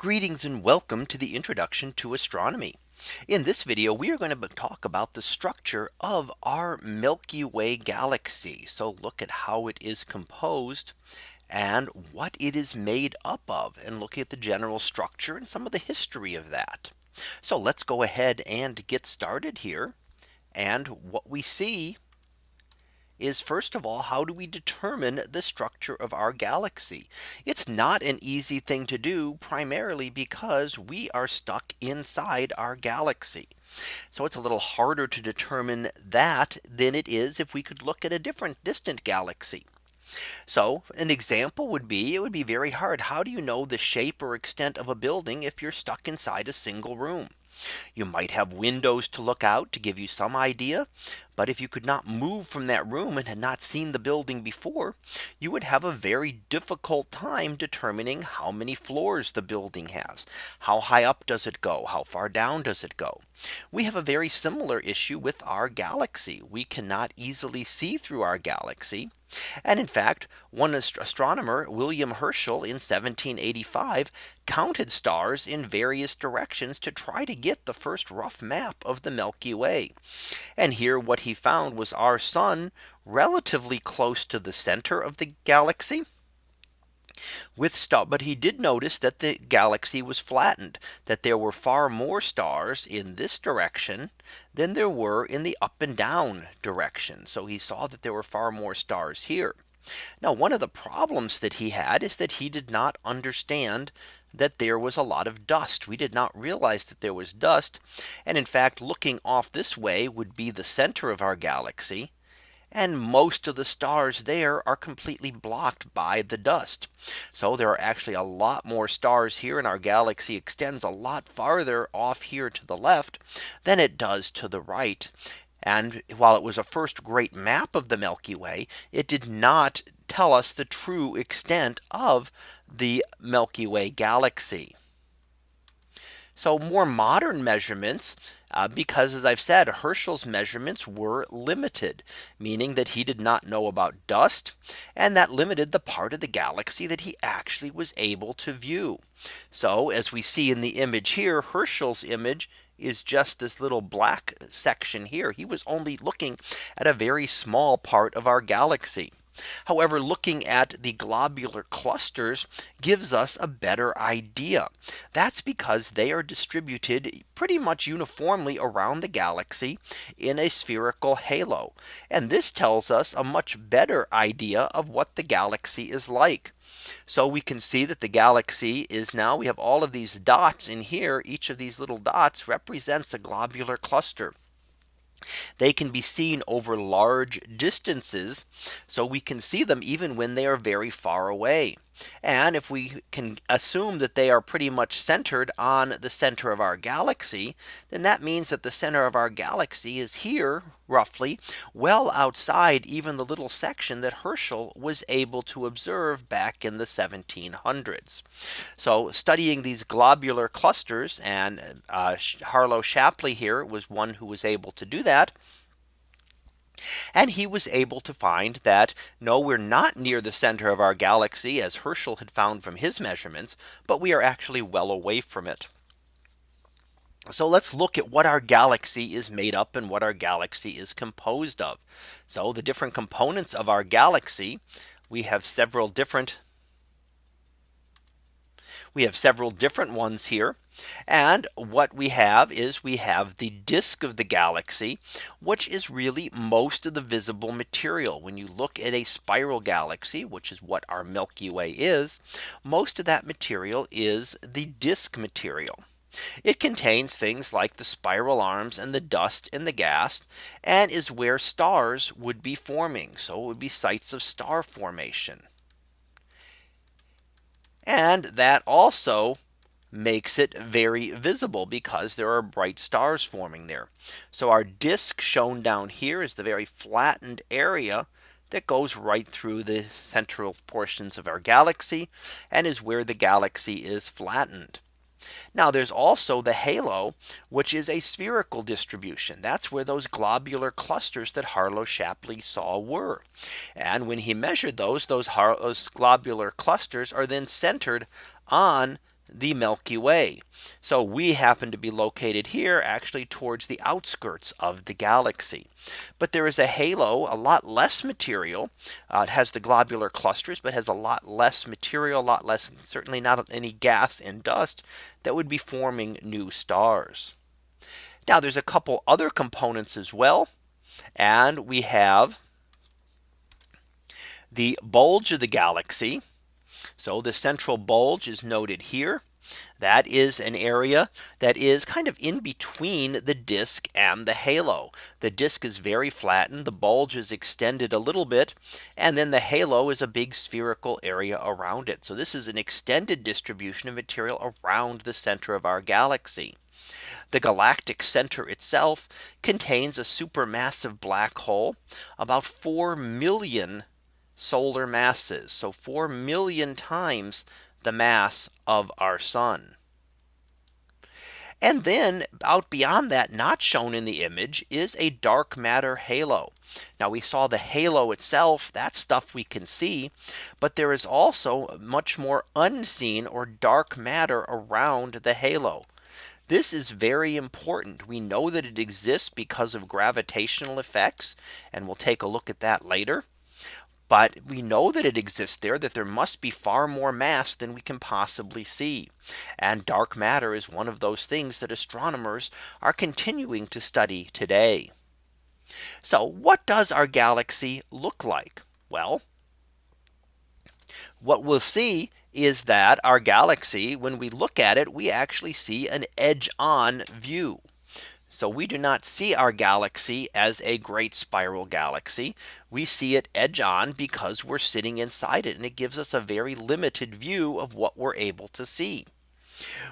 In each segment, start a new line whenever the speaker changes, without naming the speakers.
Greetings and welcome to the introduction to astronomy. In this video, we are going to talk about the structure of our Milky Way galaxy. So look at how it is composed and what it is made up of and look at the general structure and some of the history of that. So let's go ahead and get started here. And what we see is first of all, how do we determine the structure of our galaxy? It's not an easy thing to do primarily because we are stuck inside our galaxy. So it's a little harder to determine that than it is if we could look at a different distant galaxy. So an example would be it would be very hard. How do you know the shape or extent of a building if you're stuck inside a single room? You might have windows to look out to give you some idea. But if you could not move from that room and had not seen the building before, you would have a very difficult time determining how many floors the building has. How high up does it go? How far down does it go? We have a very similar issue with our galaxy. We cannot easily see through our galaxy. And in fact, one astronomer William Herschel in 1785 counted stars in various directions to try to get the first rough map of the Milky Way. And here what he found was our sun relatively close to the center of the galaxy with star but he did notice that the galaxy was flattened that there were far more stars in this direction than there were in the up and down direction. So he saw that there were far more stars here. Now one of the problems that he had is that he did not understand that there was a lot of dust. We did not realize that there was dust. And in fact, looking off this way would be the center of our galaxy and most of the stars there are completely blocked by the dust. So there are actually a lot more stars here and our galaxy extends a lot farther off here to the left than it does to the right. And while it was a first great map of the Milky Way, it did not tell us the true extent of the Milky Way galaxy. So more modern measurements uh, because as I've said, Herschel's measurements were limited, meaning that he did not know about dust. And that limited the part of the galaxy that he actually was able to view. So as we see in the image here, Herschel's image is just this little black section here. He was only looking at a very small part of our galaxy. However, looking at the globular clusters gives us a better idea. That's because they are distributed pretty much uniformly around the galaxy in a spherical halo. And this tells us a much better idea of what the galaxy is like. So we can see that the galaxy is now we have all of these dots in here. Each of these little dots represents a globular cluster. They can be seen over large distances. So we can see them even when they are very far away. And if we can assume that they are pretty much centered on the center of our galaxy, then that means that the center of our galaxy is here roughly well outside even the little section that Herschel was able to observe back in the 1700s. So studying these globular clusters and uh, Harlow Shapley here was one who was able to do that. And he was able to find that no, we're not near the center of our galaxy as Herschel had found from his measurements, but we are actually well away from it. So let's look at what our galaxy is made up and what our galaxy is composed of. So the different components of our galaxy, we have several different we have several different ones here. And what we have is we have the disk of the galaxy, which is really most of the visible material. When you look at a spiral galaxy, which is what our Milky Way is, most of that material is the disk material. It contains things like the spiral arms and the dust and the gas and is where stars would be forming. So it would be sites of star formation. And that also makes it very visible because there are bright stars forming there. So our disk shown down here is the very flattened area that goes right through the central portions of our galaxy and is where the galaxy is flattened. Now there's also the halo, which is a spherical distribution. That's where those globular clusters that Harlow Shapley saw were. And when he measured those, those, those globular clusters are then centered on the Milky Way. So we happen to be located here actually towards the outskirts of the galaxy. But there is a halo a lot less material. Uh, it has the globular clusters but has a lot less material a lot less certainly not any gas and dust that would be forming new stars. Now there's a couple other components as well. And we have the bulge of the galaxy so the central bulge is noted here. That is an area that is kind of in between the disk and the halo. The disk is very flattened. The bulge is extended a little bit. And then the halo is a big spherical area around it. So this is an extended distribution of material around the center of our galaxy. The galactic center itself contains a supermassive black hole about 4 million solar masses. So 4 million times the mass of our sun. And then out beyond that not shown in the image is a dark matter halo. Now we saw the halo itself that stuff we can see. But there is also much more unseen or dark matter around the halo. This is very important. We know that it exists because of gravitational effects. And we'll take a look at that later. But we know that it exists there that there must be far more mass than we can possibly see. And dark matter is one of those things that astronomers are continuing to study today. So what does our galaxy look like? Well, what we'll see is that our galaxy when we look at it we actually see an edge on view. So we do not see our galaxy as a great spiral galaxy. We see it edge on because we're sitting inside it and it gives us a very limited view of what we're able to see.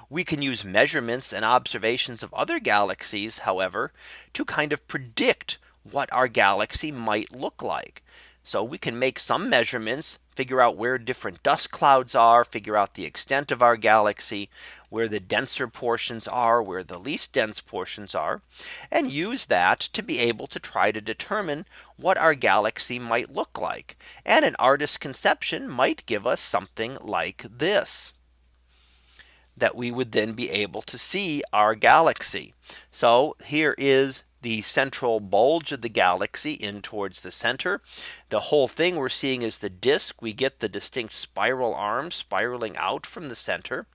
We can use measurements and observations of other galaxies, however, to kind of predict what our galaxy might look like. So we can make some measurements figure out where different dust clouds are, figure out the extent of our galaxy, where the denser portions are, where the least dense portions are, and use that to be able to try to determine what our galaxy might look like. And an artist's conception might give us something like this that we would then be able to see our galaxy. So here is the central bulge of the galaxy in towards the center. The whole thing we're seeing is the disk. We get the distinct spiral arms spiraling out from the center.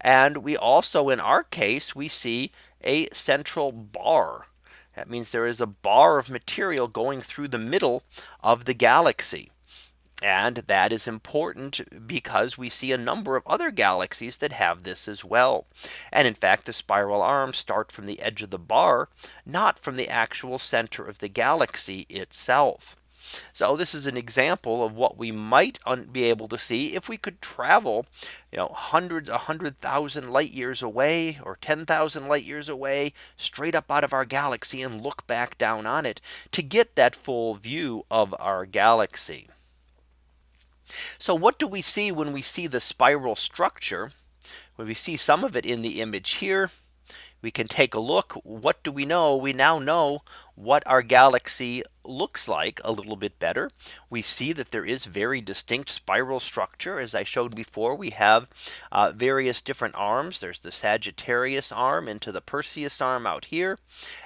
And we also in our case, we see a central bar. That means there is a bar of material going through the middle of the galaxy. And that is important because we see a number of other galaxies that have this as well. And in fact, the spiral arms start from the edge of the bar, not from the actual center of the galaxy itself. So this is an example of what we might be able to see if we could travel, you know, hundreds, a hundred thousand light years away or 10,000 light years away straight up out of our galaxy and look back down on it to get that full view of our galaxy. So what do we see when we see the spiral structure? When we see some of it in the image here, we can take a look. What do we know? We now know what our galaxy looks like a little bit better. We see that there is very distinct spiral structure. As I showed before, we have uh, various different arms. There's the Sagittarius arm into the Perseus arm out here.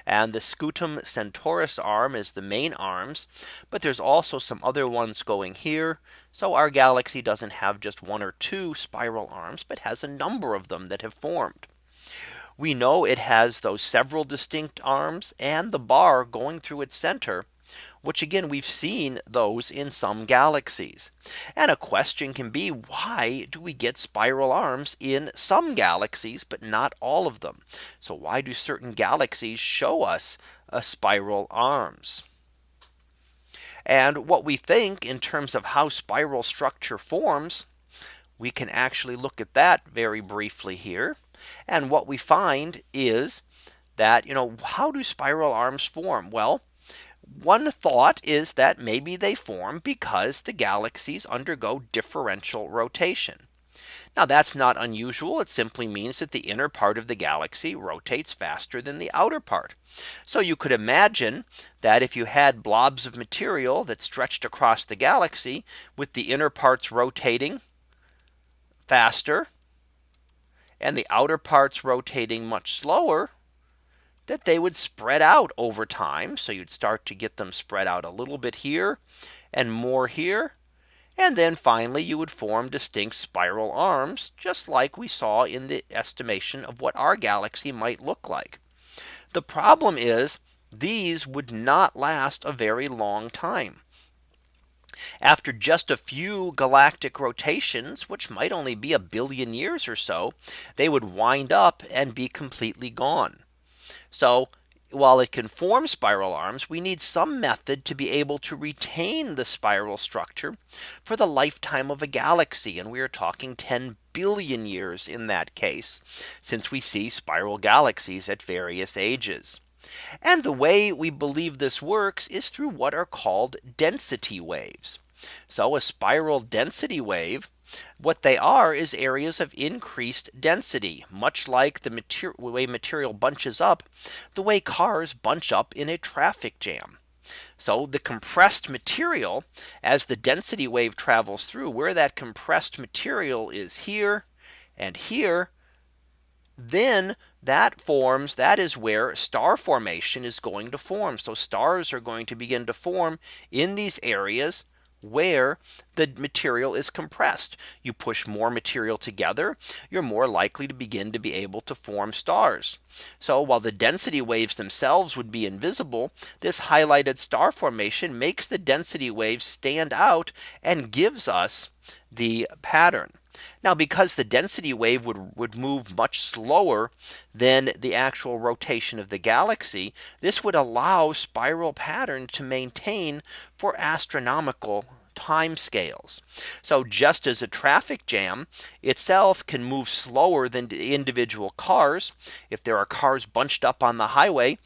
And the Scutum Centaurus arm is the main arms. But there's also some other ones going here. So our galaxy doesn't have just one or two spiral arms, but has a number of them that have formed we know it has those several distinct arms and the bar going through its center which again we've seen those in some galaxies. And a question can be why do we get spiral arms in some galaxies but not all of them. So why do certain galaxies show us a spiral arms? And what we think in terms of how spiral structure forms, we can actually look at that very briefly here. And what we find is that, you know, how do spiral arms form? Well, one thought is that maybe they form because the galaxies undergo differential rotation. Now that's not unusual. It simply means that the inner part of the galaxy rotates faster than the outer part. So you could imagine that if you had blobs of material that stretched across the galaxy with the inner parts rotating faster and the outer parts rotating much slower, that they would spread out over time. So you'd start to get them spread out a little bit here and more here. And then finally, you would form distinct spiral arms, just like we saw in the estimation of what our galaxy might look like. The problem is these would not last a very long time. After just a few galactic rotations, which might only be a billion years or so, they would wind up and be completely gone. So while it can form spiral arms, we need some method to be able to retain the spiral structure for the lifetime of a galaxy. And we are talking 10 billion years in that case, since we see spiral galaxies at various ages. And the way we believe this works is through what are called density waves. So a spiral density wave what they are is areas of increased density, much like the material way material bunches up the way cars bunch up in a traffic jam. So the compressed material as the density wave travels through where that compressed material is here and here then that forms that is where star formation is going to form. So stars are going to begin to form in these areas where the material is compressed. You push more material together, you're more likely to begin to be able to form stars. So while the density waves themselves would be invisible, this highlighted star formation makes the density waves stand out and gives us the pattern. Now because the density wave would, would move much slower than the actual rotation of the galaxy, this would allow spiral pattern to maintain for astronomical time scales. So just as a traffic jam itself can move slower than individual cars. If there are cars bunched up on the highway,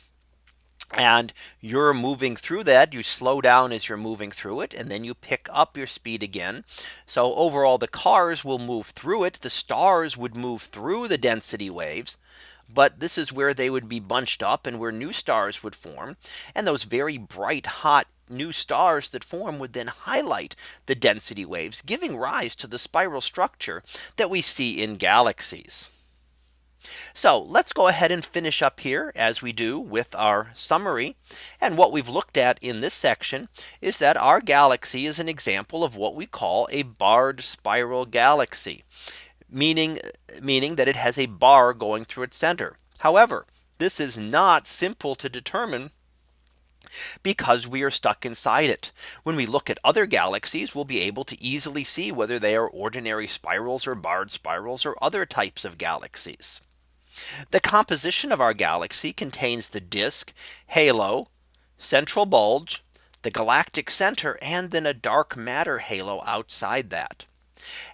and you're moving through that. You slow down as you're moving through it and then you pick up your speed again. So overall the cars will move through it. The stars would move through the density waves but this is where they would be bunched up and where new stars would form. And those very bright hot new stars that form would then highlight the density waves giving rise to the spiral structure that we see in galaxies. So let's go ahead and finish up here as we do with our summary. And what we've looked at in this section is that our galaxy is an example of what we call a barred spiral galaxy, meaning meaning that it has a bar going through its center. However, this is not simple to determine because we are stuck inside it. When we look at other galaxies, we'll be able to easily see whether they are ordinary spirals or barred spirals or other types of galaxies. The composition of our galaxy contains the disk, halo, central bulge, the galactic center, and then a dark matter halo outside that.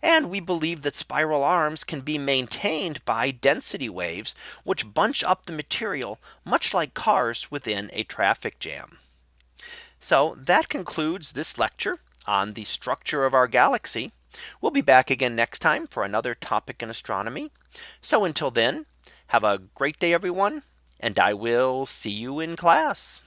And we believe that spiral arms can be maintained by density waves, which bunch up the material much like cars within a traffic jam. So that concludes this lecture on the structure of our galaxy. We'll be back again next time for another topic in astronomy. So until then, have a great day, everyone, and I will see you in class.